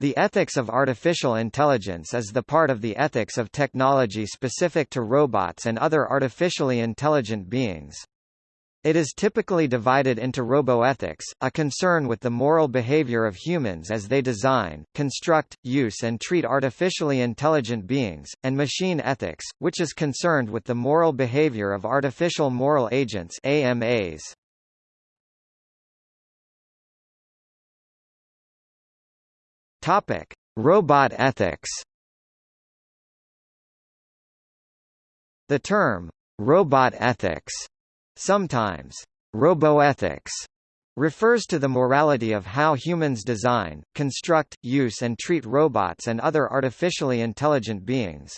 The ethics of artificial intelligence is the part of the ethics of technology specific to robots and other artificially intelligent beings. It is typically divided into roboethics, a concern with the moral behavior of humans as they design, construct, use and treat artificially intelligent beings, and machine ethics, which is concerned with the moral behavior of artificial moral agents AMAs. Topic: Robot ethics. The term robot ethics, sometimes roboethics, refers to the morality of how humans design, construct, use and treat robots and other artificially intelligent beings.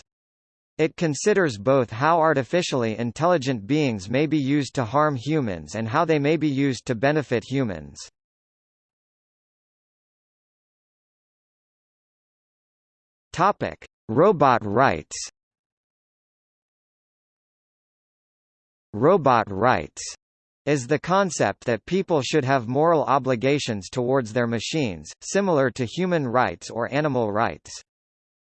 It considers both how artificially intelligent beings may be used to harm humans and how they may be used to benefit humans. Topic: Robot rights. Robot rights is the concept that people should have moral obligations towards their machines, similar to human rights or animal rights.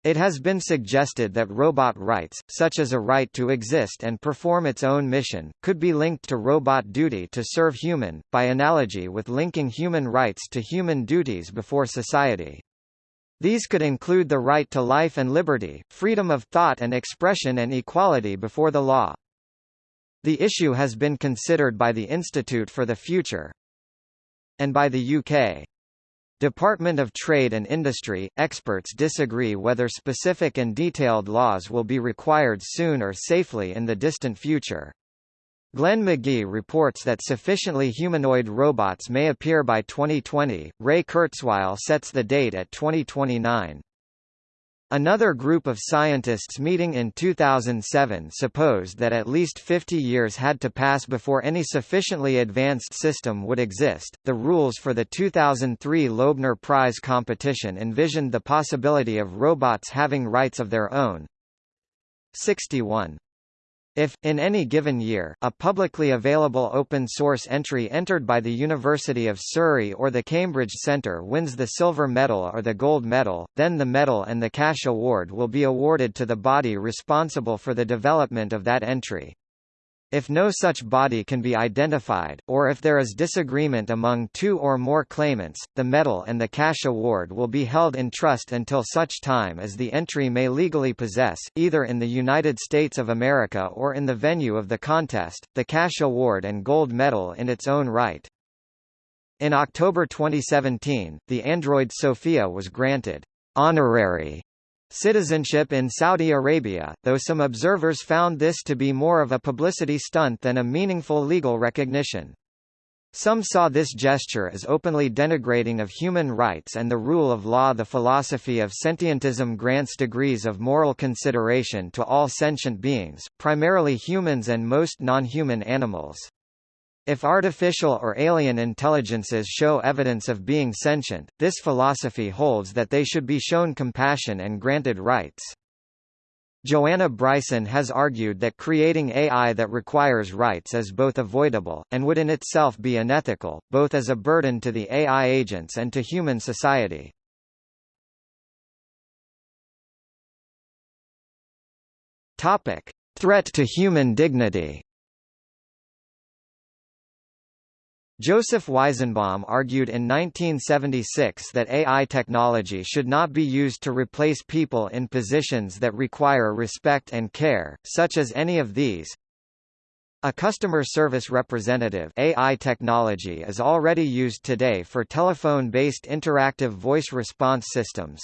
It has been suggested that robot rights, such as a right to exist and perform its own mission, could be linked to robot duty to serve human, by analogy with linking human rights to human duties before society. These could include the right to life and liberty, freedom of thought and expression and equality before the law. The issue has been considered by the Institute for the Future and by the UK. Department of Trade and Industry, experts disagree whether specific and detailed laws will be required soon or safely in the distant future. Glenn McGee reports that sufficiently humanoid robots may appear by 2020. Ray Kurzweil sets the date at 2029. Another group of scientists meeting in 2007 supposed that at least 50 years had to pass before any sufficiently advanced system would exist. The rules for the 2003 Loebner Prize competition envisioned the possibility of robots having rights of their own. 61 if, in any given year, a publicly available open-source entry entered by the University of Surrey or the Cambridge Centre wins the silver medal or the gold medal, then the medal and the cash award will be awarded to the body responsible for the development of that entry. If no such body can be identified, or if there is disagreement among two or more claimants, the medal and the cash award will be held in trust until such time as the entry may legally possess, either in the United States of America or in the venue of the contest, the cash award and gold medal in its own right. In October 2017, the android Sophia was granted honorary citizenship in Saudi Arabia, though some observers found this to be more of a publicity stunt than a meaningful legal recognition. Some saw this gesture as openly denigrating of human rights and the rule of law. The philosophy of sentientism grants degrees of moral consideration to all sentient beings, primarily humans and most non-human animals. If artificial or alien intelligences show evidence of being sentient, this philosophy holds that they should be shown compassion and granted rights. Joanna Bryson has argued that creating AI that requires rights is both avoidable, and would in itself be unethical, both as a burden to the AI agents and to human society. Topic. Threat to human dignity Joseph Weizenbaum argued in 1976 that AI technology should not be used to replace people in positions that require respect and care, such as any of these. A customer service representative AI technology is already used today for telephone-based interactive voice response systems.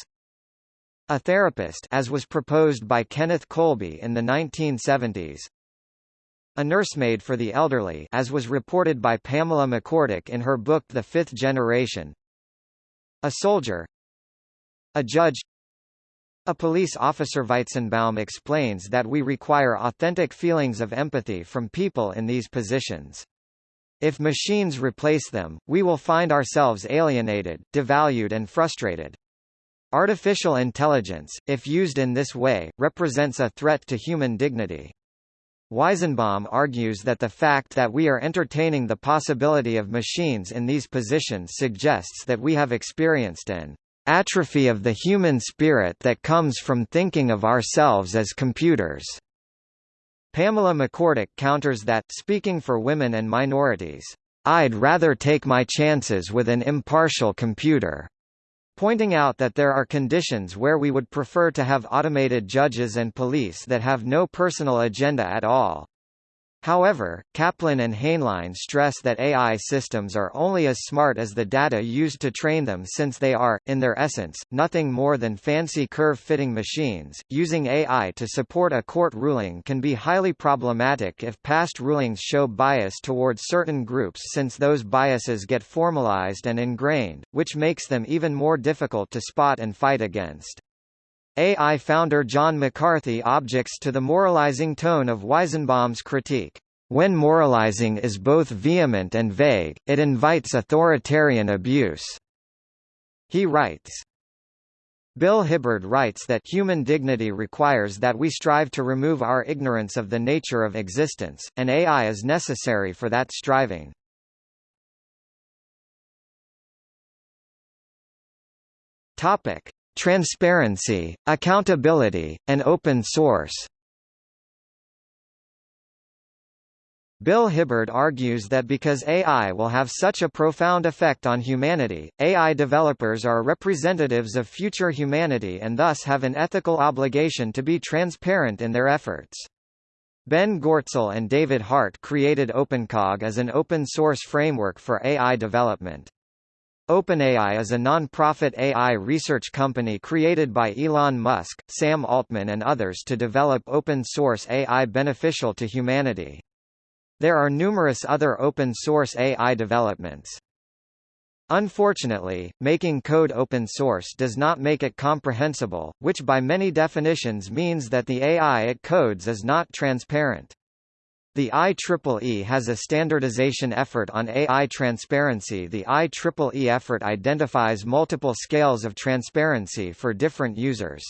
A therapist as was proposed by Kenneth Colby in the 1970s, a nursemaid for the elderly as was reported by Pamela McCorduck in her book The Fifth Generation. A soldier A judge a police officer Weizenbaum explains that we require authentic feelings of empathy from people in these positions. If machines replace them, we will find ourselves alienated, devalued and frustrated. Artificial intelligence, if used in this way, represents a threat to human dignity. Weizenbaum argues that the fact that we are entertaining the possibility of machines in these positions suggests that we have experienced an atrophy of the human spirit that comes from thinking of ourselves as computers. Pamela McCorduck counters that, speaking for women and minorities, I'd rather take my chances with an impartial computer pointing out that there are conditions where we would prefer to have automated judges and police that have no personal agenda at all. However, Kaplan and Haenlein stress that AI systems are only as smart as the data used to train them since they are, in their essence, nothing more than fancy curve-fitting machines. Using AI to support a court ruling can be highly problematic if past rulings show bias towards certain groups since those biases get formalized and ingrained, which makes them even more difficult to spot and fight against. AI founder John McCarthy objects to the moralizing tone of Weizenbaum's critique. When moralizing is both vehement and vague, it invites authoritarian abuse. He writes, Bill Hibbard writes that human dignity requires that we strive to remove our ignorance of the nature of existence, and AI is necessary for that striving. Topic: Transparency, accountability, and open source Bill Hibbard argues that because AI will have such a profound effect on humanity, AI developers are representatives of future humanity and thus have an ethical obligation to be transparent in their efforts. Ben Goertzel and David Hart created OpenCog as an open-source framework for AI development. OpenAI is a non-profit AI research company created by Elon Musk, Sam Altman and others to develop open-source AI beneficial to humanity. There are numerous other open-source AI developments. Unfortunately, making code open source does not make it comprehensible, which by many definitions means that the AI it codes is not transparent. The IEEE has a standardization effort on AI transparency. The IEEE effort identifies multiple scales of transparency for different users.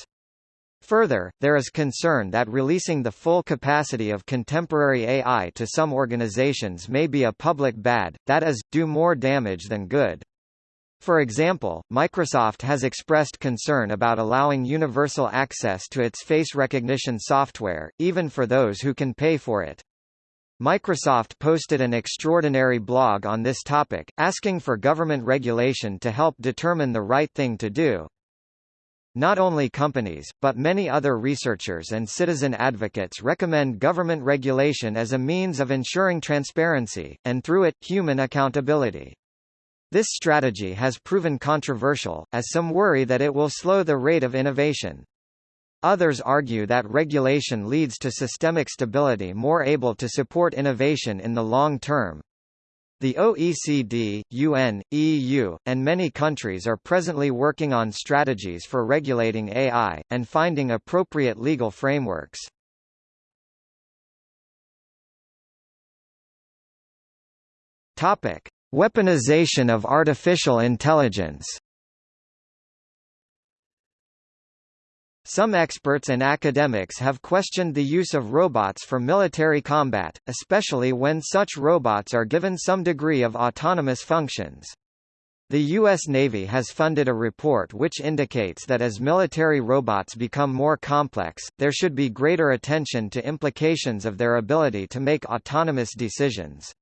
Further, there is concern that releasing the full capacity of contemporary AI to some organizations may be a public bad, that is, do more damage than good. For example, Microsoft has expressed concern about allowing universal access to its face recognition software, even for those who can pay for it. Microsoft posted an extraordinary blog on this topic, asking for government regulation to help determine the right thing to do. Not only companies, but many other researchers and citizen advocates recommend government regulation as a means of ensuring transparency, and through it, human accountability. This strategy has proven controversial, as some worry that it will slow the rate of innovation. Others argue that regulation leads to systemic stability more able to support innovation in the long term. The OECD, UN, EU, and many countries are presently working on strategies for regulating AI, and finding appropriate legal frameworks. Weaponization of artificial intelligence Some experts and academics have questioned the use of robots for military combat, especially when such robots are given some degree of autonomous functions. The U.S. Navy has funded a report which indicates that as military robots become more complex, there should be greater attention to implications of their ability to make autonomous decisions.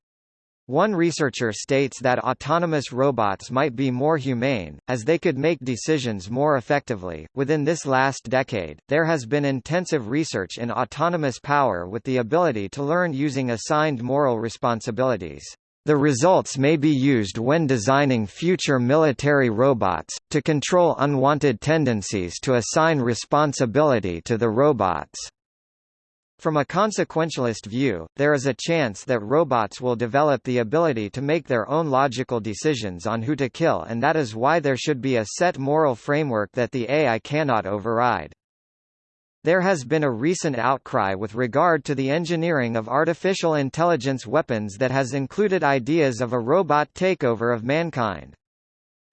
One researcher states that autonomous robots might be more humane, as they could make decisions more effectively. Within this last decade, there has been intensive research in autonomous power with the ability to learn using assigned moral responsibilities. The results may be used when designing future military robots, to control unwanted tendencies to assign responsibility to the robots. From a consequentialist view, there is a chance that robots will develop the ability to make their own logical decisions on who to kill and that is why there should be a set moral framework that the AI cannot override. There has been a recent outcry with regard to the engineering of artificial intelligence weapons that has included ideas of a robot takeover of mankind.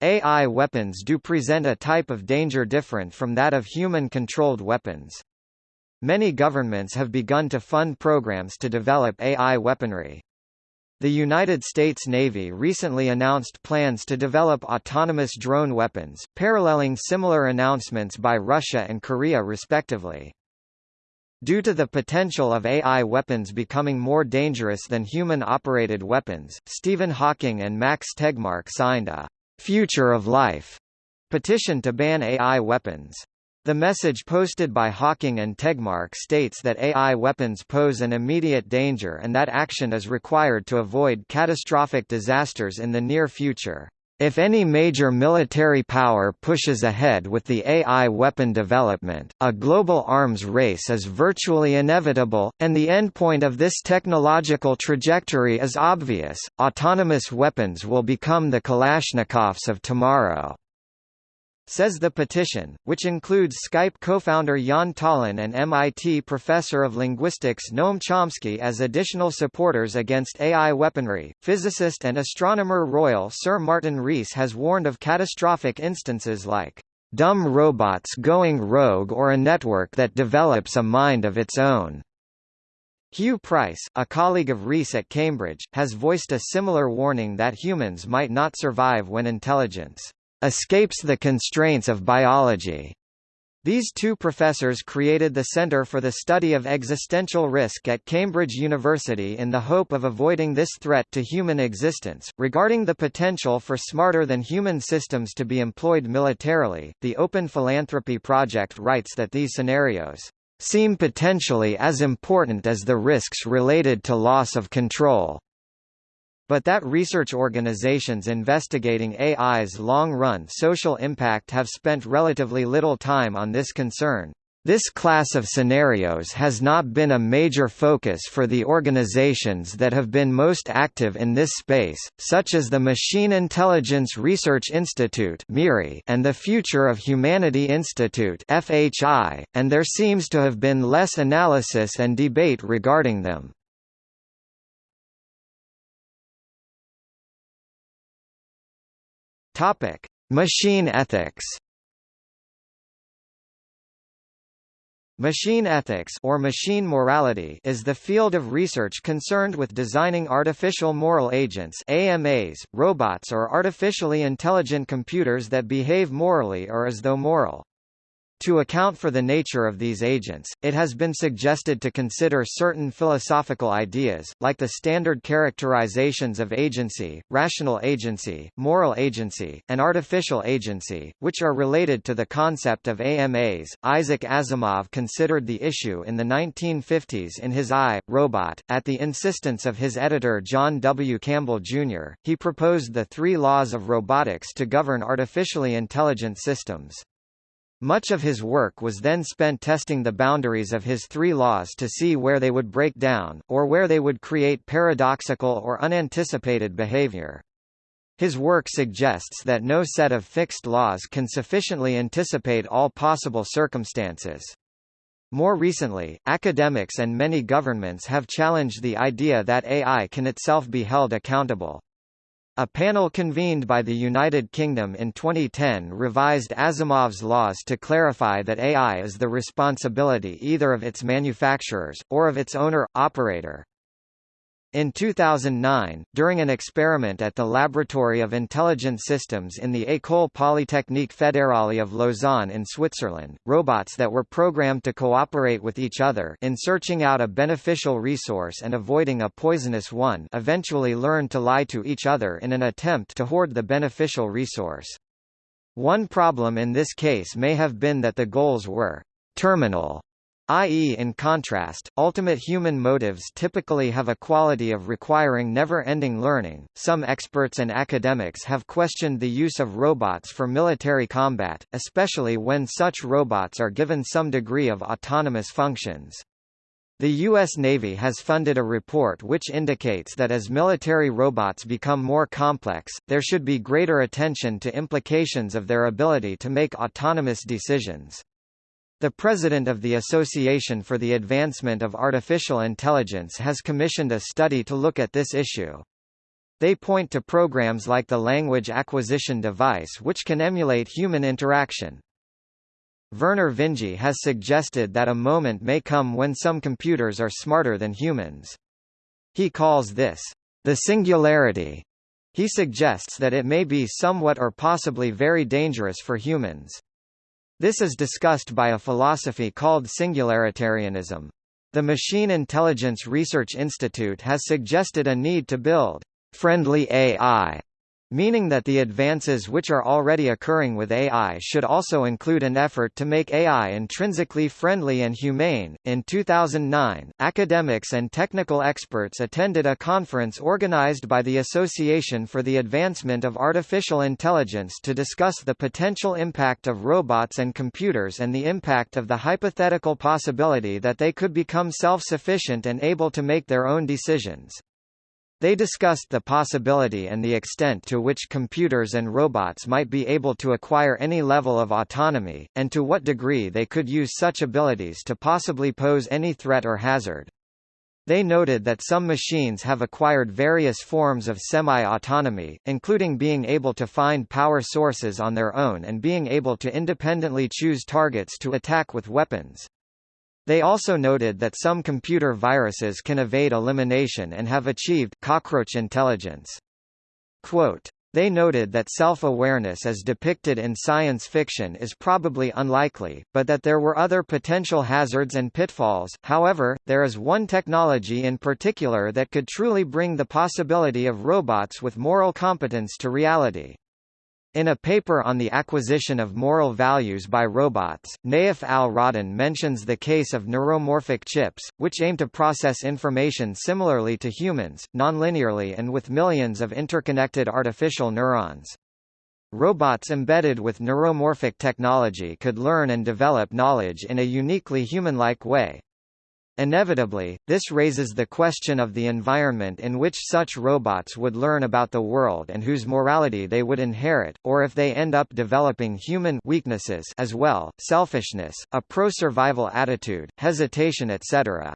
AI weapons do present a type of danger different from that of human-controlled weapons. Many governments have begun to fund programs to develop AI weaponry. The United States Navy recently announced plans to develop autonomous drone weapons, paralleling similar announcements by Russia and Korea respectively. Due to the potential of AI weapons becoming more dangerous than human-operated weapons, Stephen Hawking and Max Tegmark signed a «Future of Life» petition to ban AI weapons. The message posted by Hawking and Tegmark states that AI weapons pose an immediate danger and that action is required to avoid catastrophic disasters in the near future. If any major military power pushes ahead with the AI weapon development, a global arms race is virtually inevitable, and the endpoint of this technological trajectory is obvious, autonomous weapons will become the Kalashnikovs of tomorrow says the petition, which includes Skype co-founder Jaan Tallinn and MIT professor of linguistics Noam Chomsky as additional supporters against AI weaponry. Physicist and astronomer royal Sir Martin Rees has warned of catastrophic instances like dumb robots going rogue or a network that develops a mind of its own. Huw Price, a colleague of Rees at Cambridge, has voiced a similar warning that humans might not survive when intelligence escapes the constraints of biology. These two professors created the Center for the Study of Existential Risk at Cambridge University in the hope of avoiding this threat to human existence. Regarding the potential for smarter than human systems to be employed militarily, the Open Philanthropy Project writes that these scenarios seem potentially as important as the risks related to loss of control but that research organizations investigating AI's long-run social impact have spent relatively little time on this concern. This class of scenarios has not been a major focus for the organizations that have been most active in this space, such as the Machine Intelligence Research Institute and the Future of Humanity Institute and there seems to have been less analysis and debate regarding them. Topic: Machine ethics. Machine ethics or machine morality is the field of research concerned with designing artificial moral agents AMAs, robots or artificially intelligent computers that behave morally or as though moral. To account for the nature of these agents, it has been suggested to consider certain philosophical ideas, like the standard characterizations of agency, rational agency, moral agency, and artificial agency, which are related to the concept of AMAs. Isaac Asimov considered the issue in the 1950s in his I, Robot. At the insistence of his editor John W. Campbell, Jr., he proposed the three laws of robotics to govern artificially intelligent systems. Much of his work was then spent testing the boundaries of his three laws to see where they would break down, or where they would create paradoxical or unanticipated behavior. His work suggests that no set of fixed laws can sufficiently anticipate all possible circumstances. More recently, academics and many governments have challenged the idea that AI can itself be held accountable. A panel convened by the United Kingdom in 2010 revised Asimov's laws to clarify that AI is the responsibility either of its manufacturers, or of its owner-operator. In 2009, during an experiment at the Laboratory of Intelligent Systems in the École Polytechnique Fédérale of Lausanne in Switzerland, robots that were programmed to cooperate with each other in searching out a beneficial resource and avoiding a poisonous one eventually learned to lie to each other in an attempt to hoard the beneficial resource. One problem in this case may have been that the goals were terminal i.e. in contrast, ultimate human motives typically have a quality of requiring never-ending learning. Some experts and academics have questioned the use of robots for military combat, especially when such robots are given some degree of autonomous functions. The U.S. Navy has funded a report which indicates that as military robots become more complex, there should be greater attention to implications of their ability to make autonomous decisions. The president of the Association for the Advancement of Artificial Intelligence has commissioned a study to look at this issue. They point to programs like the Language Acquisition Device which can emulate human interaction. Vernor Vinge has suggested that a moment may come when some computers are smarter than humans. He calls this the singularity, he suggests that it may be somewhat or possibly very dangerous for humans. This is discussed by a philosophy called singularitarianism. The Machine Intelligence Research Institute has suggested a need to build friendly AI meaning that the advances which are already occurring with AI should also include an effort to make AI intrinsically friendly and humane. In 2009, academics and technical experts attended a conference organized by the Association for the Advancement of Artificial Intelligence to discuss the potential impact of robots and computers and the impact of the hypothetical possibility that they could become self-sufficient and able to make their own decisions. They discussed the possibility and the extent to which computers and robots might be able to acquire any level of autonomy, and to what degree they could use such abilities to possibly pose any threat or hazard. They noted that some machines have acquired various forms of semi-autonomy, including being able to find power sources on their own and being able to independently choose targets to attack with weapons. They also noted that some computer viruses can evade elimination and have achieved cockroach intelligence. Quote, they noted that self-awareness as depicted in science fiction is probably unlikely, but that there were other potential hazards and pitfalls. However, there is one technology in particular that could truly bring the possibility of robots with moral competence to reality. In a paper on the acquisition of moral values by robots, Nayef Al-Rodhan mentions the case of neuromorphic chips, which aim to process information similarly to humans, nonlinearly and with millions of interconnected artificial neurons. Robots embedded with neuromorphic technology could learn and develop knowledge in a uniquely human-like way. Inevitably, this raises the question of the environment in which such robots would learn about the world and whose morality they would inherit, or if they end up developing human weaknesses as well, selfishness, a pro-survival attitude, hesitation etc.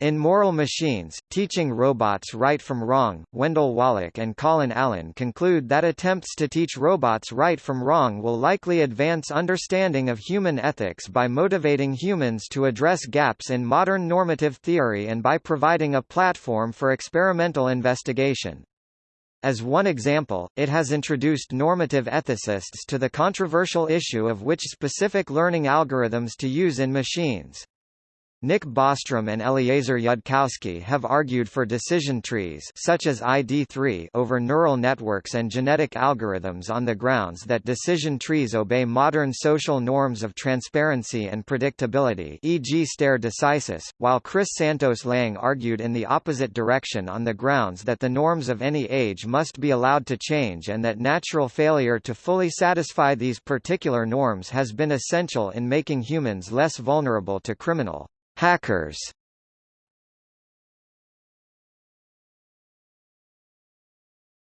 In Moral Machines, Teaching Robots Right from Wrong, Wendell Wallach and Colin Allen conclude that attempts to teach robots right from wrong will likely advance understanding of human ethics by motivating humans to address gaps in modern normative theory and by providing a platform for experimental investigation. As one example, it has introduced normative ethicists to the controversial issue of which specific learning algorithms to use in machines. Nick Bostrom and Eliezer Yudkowsky have argued for decision trees such as ID3 over neural networks and genetic algorithms on the grounds that decision trees obey modern social norms of transparency and predictability e.g. stare decisis, while Chris Santos Lang argued in the opposite direction on the grounds that the norms of any age must be allowed to change and that natural failure to fully satisfy these particular norms has been essential in making humans less vulnerable to criminal Hackers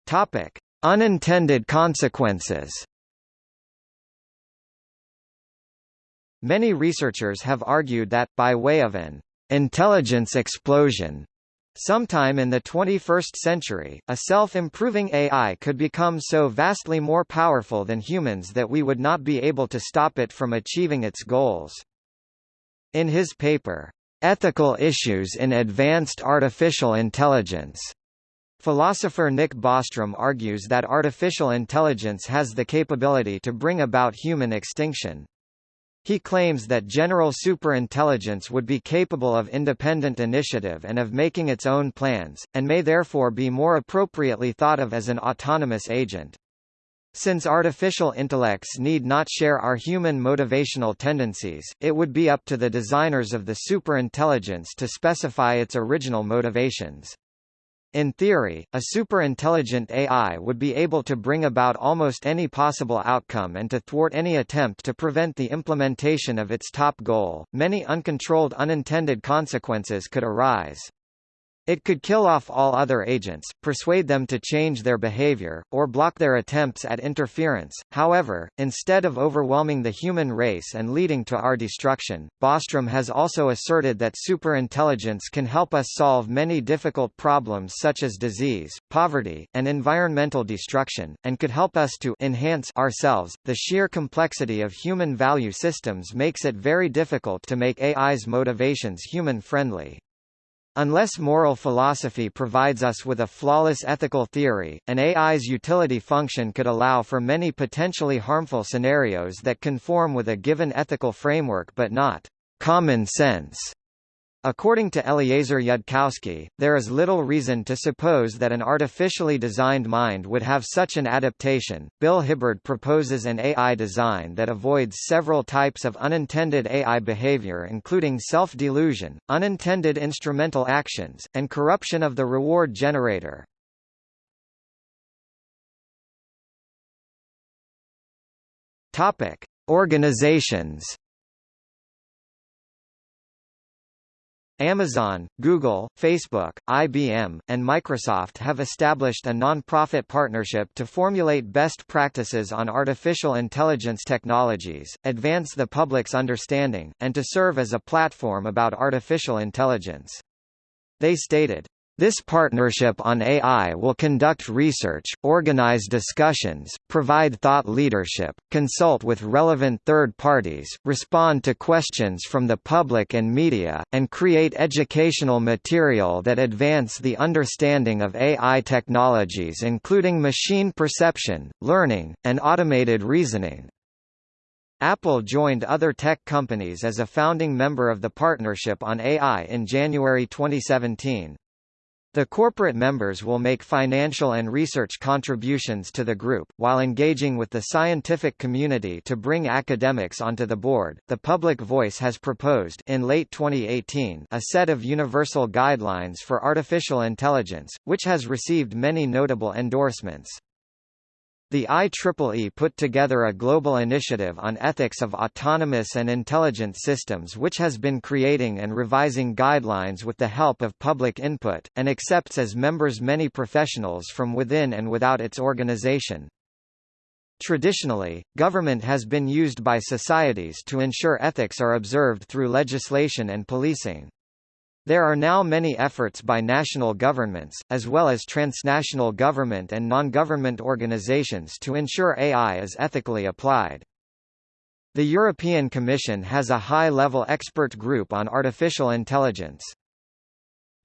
Topic: Unintended consequences. Many researchers have argued that, by way of an intelligence explosion, Sometime in the 21st century, a self-improving AI could become so vastly more powerful than humans that we would not be able to stop it from achieving its goals. In his paper, Ethical Issues in Advanced Artificial Intelligence, philosopher Nick Bostrom argues that artificial intelligence has the capability to bring about human extinction. He claims that general superintelligence would be capable of independent initiative and of making its own plans, and may therefore be more appropriately thought of as an autonomous agent. Since artificial intellects need not share our human motivational tendencies, it would be up to the designers of the superintelligence to specify its original motivations. In theory, a superintelligent AI would be able to bring about almost any possible outcome and to thwart any attempt to prevent the implementation of its top goal. Many uncontrolled unintended consequences could arise. It could kill off all other agents, persuade them to change their behavior, or block their attempts at interference. However, instead of overwhelming the human race and leading to our destruction, Bostrom has also asserted that superintelligence can help us solve many difficult problems such as disease, poverty, and environmental destruction, and could help us to enhance ourselves. The sheer complexity of human value systems makes it very difficult to make AI's motivations human-friendly. Unless moral philosophy provides us with a flawless ethical theory, an AI's utility function could allow for many potentially harmful scenarios that conform with a given ethical framework but not common sense. According to Eliezer Yudkowsky, there is little reason to suppose that an artificially designed mind would have such an adaptation. Bill Hibbard proposes an AI design that avoids several types of unintended AI behavior including self-delusion, unintended instrumental actions, and corruption of the reward generator. Organizations Amazon, Google, Facebook, IBM, and Microsoft have established a non-profit partnership to formulate best practices on artificial intelligence technologies, advance the public's understanding, and to serve as a platform about artificial intelligence. They stated, this partnership on AI will conduct research, organize discussions, provide thought leadership, consult with relevant third parties, respond to questions from the public and media, and create educational material that advance the understanding of AI technologies including machine perception, learning, and automated reasoning. Apple joined other tech companies as a founding member of the Partnership on AI in January 2017. The corporate members will make financial and research contributions to the group, while engaging with the scientific community to bring academics onto the board. The Public Voice has proposed in late 2018 a set of universal guidelines for artificial intelligence, which has received many notable endorsements. The IEEE put together a global initiative on ethics of autonomous and intelligent systems which has been creating and revising guidelines with the help of public input, and accepts as members many professionals from within and without its organization. Traditionally, government has been used by societies to ensure ethics are observed through legislation and policing. There are now many efforts by national governments, as well as transnational government and non-government organizations to ensure AI is ethically applied. The European Commission has a high-level expert group on artificial intelligence.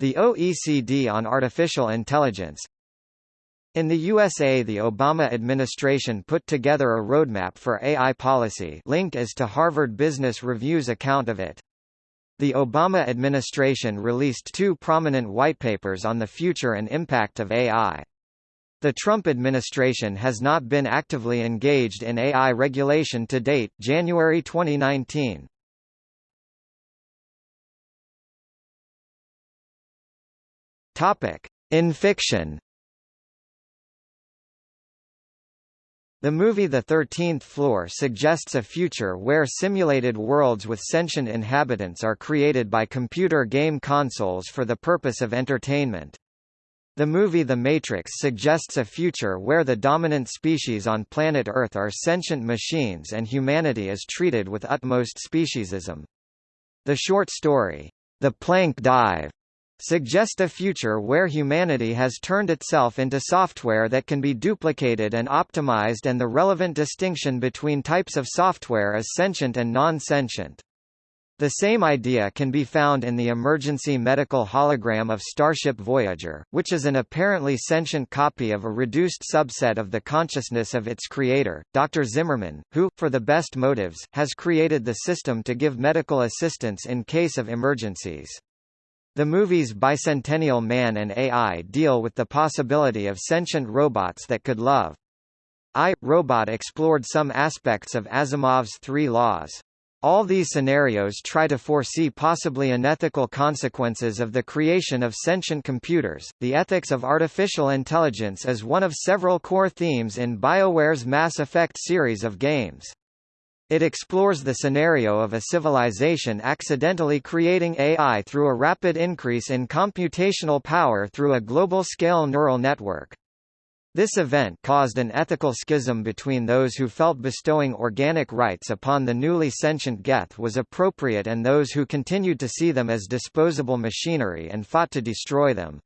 The OECD on artificial intelligence in the USA the Obama administration put together a roadmap for AI policy link is to Harvard Business Review's account of it. The Obama administration released two prominent whitepapers on the future and impact of AI. The Trump administration has not been actively engaged in AI regulation to date. January 2019. Topic: In fiction. The movie The Thirteenth Floor suggests a future where simulated worlds with sentient inhabitants are created by computer game consoles for the purpose of entertainment. The movie The Matrix suggests a future where the dominant species on planet Earth are sentient machines and humanity is treated with utmost speciesism. The short story, The Planck Dive, suggest a future where humanity has turned itself into software that can be duplicated and optimized and the relevant distinction between types of software is sentient and non-sentient. The same idea can be found in the emergency medical hologram of Starship Voyager, which is an apparently sentient copy of a reduced subset of the consciousness of its creator, Dr. Zimmerman, who, for the best motives, has created the system to give medical assistance in case of emergencies. The movies Bicentennial Man and AI deal with the possibility of sentient robots that could love. I, Robot explored some aspects of Asimov's three laws. All these scenarios try to foresee possibly unethical consequences of the creation of sentient computers. The ethics of artificial intelligence is one of several core themes in BioWare's Mass Effect series of games. It explores the scenario of a civilization accidentally creating AI through a rapid increase in computational power through a global-scale neural network. This event caused an ethical schism between those who felt bestowing organic rights upon the newly sentient Geth was appropriate and those who continued to see them as disposable machinery and fought to destroy them.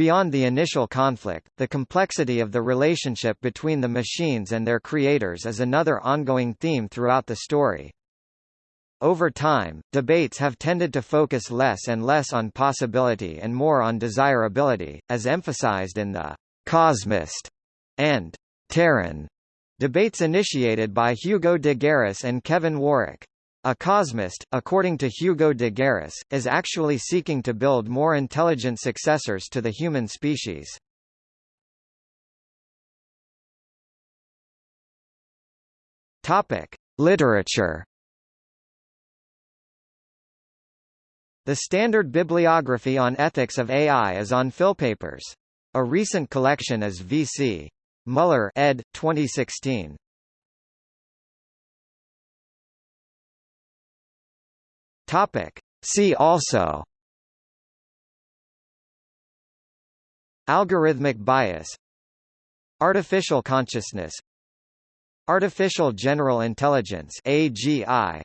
Beyond the initial conflict, the complexity of the relationship between the machines and their creators is another ongoing theme throughout the story. Over time, debates have tended to focus less and less on possibility and more on desirability, as emphasized in the «cosmist» and «Terran» debates initiated by Hugo de Garis and Kevin Warwick. A cosmist, according to Hugo de Garis, is actually seeking to build more intelligent successors to the human species. Topic: Literature The standard bibliography on ethics of AI is on Philpapers. A recent collection is V.C. Muller ed. 2016. Topic. See also. Algorithmic bias. Artificial consciousness. Artificial General Intelligence AGI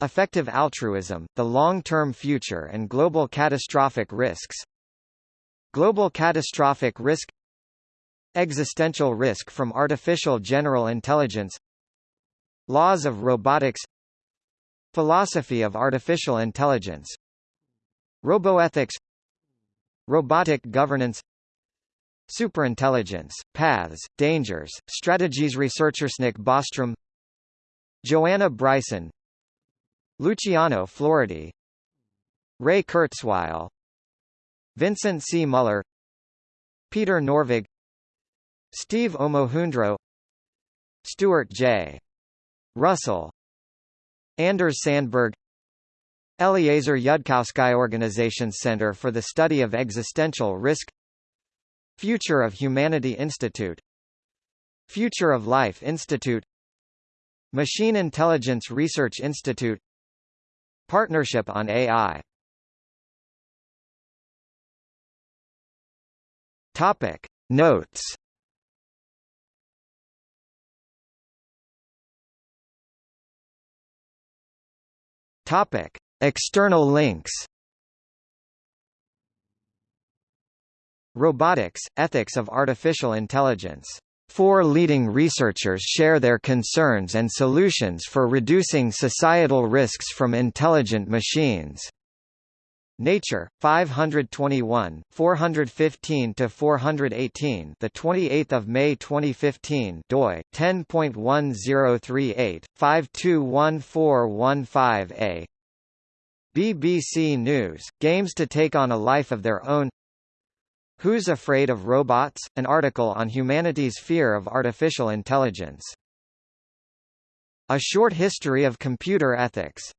Effective altruism, the long-term future and global catastrophic risks. Global catastrophic risk. Existential risk from artificial general intelligence. Laws of robotics Philosophy of artificial intelligence. Roboethics. Robotic governance. Superintelligence, Paths, Dangers, Strategies Researchersnick Bostrom. Joanna Bryson. Luciano Floridi. Ray Kurzweil. Vincent C. Muller. Peter Norvig. Steve Omohundro. Stuart J. Russell Anders Sandberg Eliezer Yudkowsky Organization Center for the Study of Existential Risk Future of Humanity Institute Future of Life Institute Machine Intelligence Research Institute Partnership on AI Topic. Notes Topic. External links. Robotics, Ethics of Artificial Intelligence. Four leading researchers share their concerns and solutions for reducing societal risks from intelligent machines. Nature 521 415 to 418 the 28th of May 2015 doi 10.1038 521415a BBC News Games to take on a life of their own Who's Afraid of Robots? An article on humanity's fear of artificial intelligence. A Short History of Computer Ethics